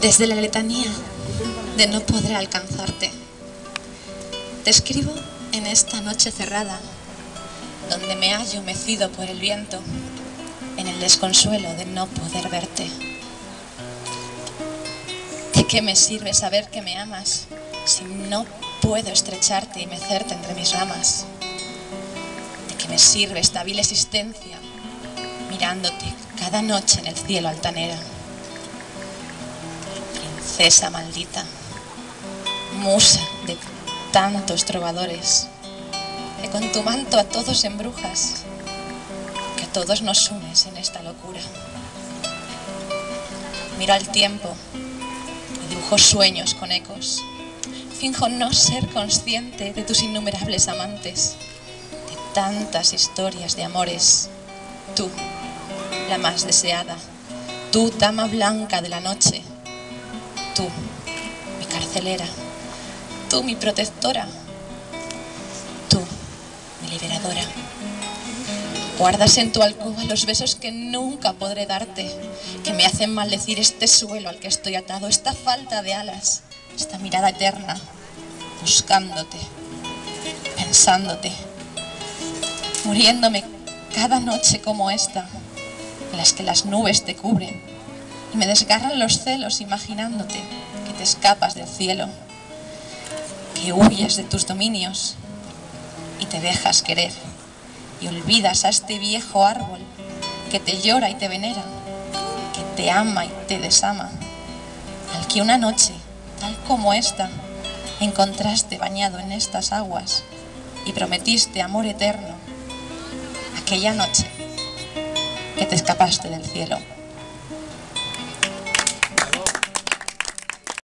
Desde la letanía de no podré alcanzarte, te escribo en esta noche cerrada, donde me hallo mecido por el viento, en el desconsuelo de no poder verte. ¿De qué me sirve saber que me amas si no puedo estrecharte y mecerte entre mis ramas? ¿De qué me sirve esta vil existencia mirándote cada noche en el cielo altanera? princesa maldita, musa de tantos trovadores, que con tu manto a todos embrujas, que a todos nos unes en esta locura. Miro al tiempo sueños con ecos. Finjo no ser consciente de tus innumerables amantes, de tantas historias de amores. Tú, la más deseada, tú, dama blanca de la noche, Tú, mi carcelera. Tú, mi protectora. Tú, mi liberadora. Guardas en tu alcoba los besos que nunca podré darte, que me hacen maldecir este suelo al que estoy atado, esta falta de alas, esta mirada eterna, buscándote, pensándote, muriéndome cada noche como esta, en las que las nubes te cubren y me desgarran los celos imaginándote que te escapas del cielo, que huyes de tus dominios y te dejas querer y olvidas a este viejo árbol que te llora y te venera, que te ama y te desama, al que una noche, tal como esta, encontraste bañado en estas aguas y prometiste amor eterno, aquella noche que te escapaste del cielo.